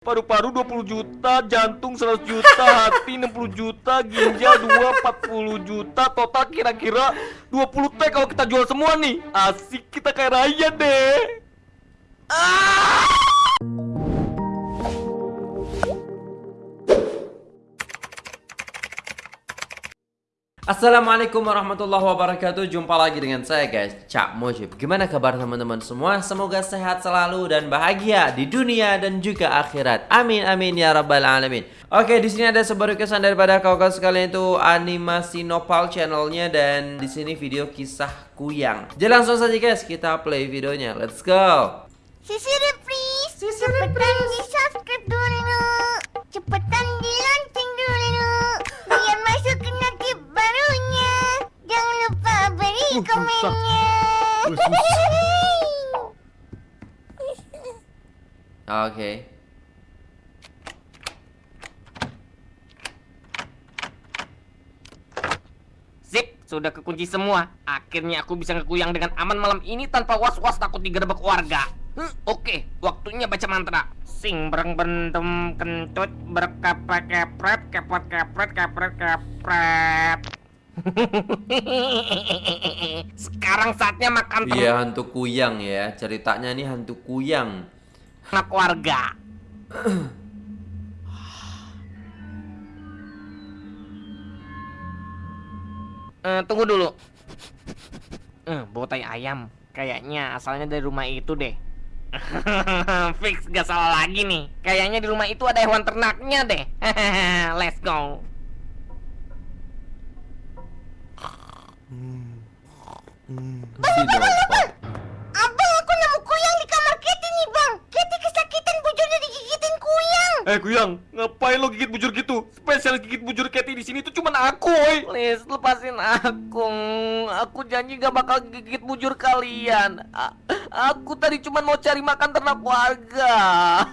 Paru-paru 20 juta, jantung 100 juta, hati 60 juta, ginjal 2 40 juta, total kira-kira 20 T kalau kita jual semua nih. Asik kita kayak raya deh. Ah! Assalamualaikum warahmatullahi wabarakatuh. Jumpa lagi dengan saya guys. Cak Mojib. Gimana kabar teman-teman semua? Semoga sehat selalu dan bahagia Di dunia dan juga akhirat. Amin amin ya rabbal alamin. Oke di sini ada sebuah kesan daripada kawan-kawan sekalian itu Animasi Nopal channelnya Dan di sini video kisah kuyang. Jadi langsung saja guys kita play videonya. Let's go. Sisi please. Cepetan di Komennya Oke Sip, sudah kekunci semua. Akhirnya aku bisa ngekuyang dengan aman malam ini tanpa was-was takut digerebek warga. Hmm, Oke, waktunya baca mantra. Sing bereng bentem kentut berkepret kepret kepret kepret kepret kepret. Sekarang saatnya makan Iya hantu kuyang ya Ceritanya nih hantu kuyang ternak warga. Eh, tunggu dulu. Eh, bau tai ayam. Kayaknya asalnya dari rumah itu deh. Fix gak salah lagi nih. Kayaknya di rumah itu ada hewan ternaknya deh. Let's go. Si Nopal Abang aku nemu kuyang di kamar Kitty nih bang Kitty kesakitan bujurnya digigitin kuyang Eh Kuyang, ngapain lo gigit bujur gitu? Spesial gigit bujur Cathy di sini tuh cuman aku, oi. Please, lepasin aku. Aku janji gak bakal gigit bujur kalian. A- aku tadi cuman mau cari makan ternak warga.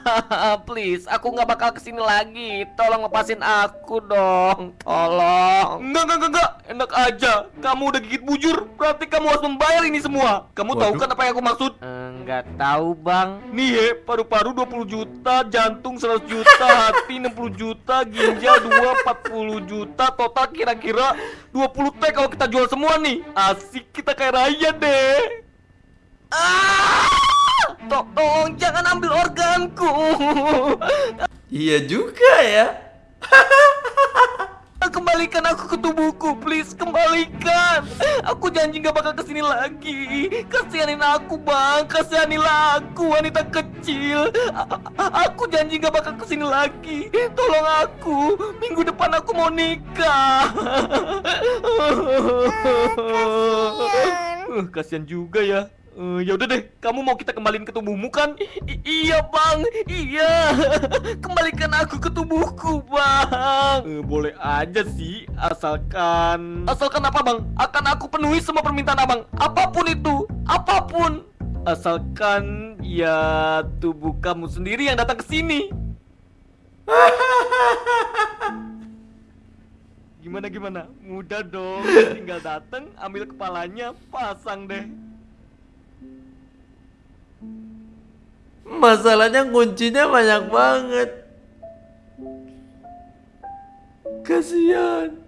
Please, aku gak bakal ke sini lagi. Tolong lepasin aku dong. Tolong. Enggak, enggak, enggak, enggak. Enak aja. Kamu udah gigit bujur, berarti kamu harus membayar ini semua. Kamu tahu Waduh. kan apa yang aku maksud? Enggak tahu, Bang. Nih, ya, paru-paru 20 juta, jantung 100 juta, hati 60 juta, ginjal 2 40 juta, total kira-kira 20 T kalau kita jual semua nih. Asik kita kayak raya deh. Ah! To- Tolong jangan ambil organku. Iya juga ya Kembalikan aku ke tubuhku, please kembalikan. Aku janji gak bakal ke sini lagi. Kasihanin aku bang, kasihanilah aku wanita kecil. A- aku janji gak bakal ke sini lagi. Tolong aku, minggu depan aku mau nikah. kasihan. Uh, kasihan juga ya. Eh, ya udah deh, kamu mau kita kembaliin ke tubuhmu kan? I- iya bang, iya. Kembalikan aku ke tubuhku bang. Eh, boleh aja sih, asalkan. Asalkan apa bang? Akan aku penuhi semua permintaan abang, apa pun itu, apa pun. Asalkan ya tubuh kamu sendiri yang datang ke sini. Gimana gimana? Mudah dong, tinggal datang, ambil kepalanya, pasang deh. Masalahnya kuncinya banyak banget. Kasihan.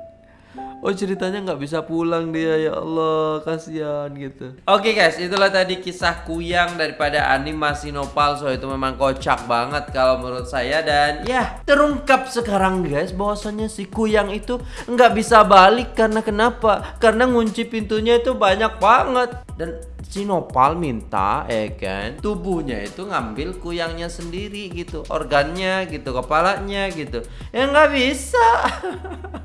Oh ceritanya nggak bisa pulang dia ya Allah. Kasihan gitu. Oke guys itulah tadi kisah kuyang daripada animasi Nopal So itu memang kocak banget kalau menurut saya. Dan ya terungkap sekarang guys bahwasannya si kuyang itu nggak bisa balik. Karena kenapa? Karena ngunci pintunya itu banyak banget. Dan si Nopal minta ya kan tubuhnya itu ngambil kuyangnya sendiri gitu organnya gitu kepalanya gitu. Ya nggak bisa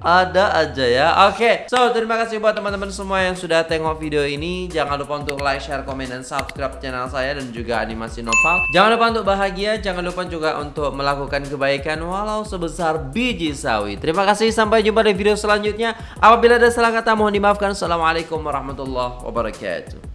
ada aja ya. Oke So terima kasih buat teman-teman semua yang sudah tengok video ini. Jangan lupa untuk like, share, komen, dan subscribe channel saya Dan juga animasi Nopal Jangan lupa untuk bahagia Jangan lupa juga untuk melakukan kebaikan Walau sebesar biji sawi. Terima kasih sampai jumpa di video selanjutnya. Apabila ada salah kata mohon dimaafkan. Assalamualaikum warahmatullahi wabarakatuh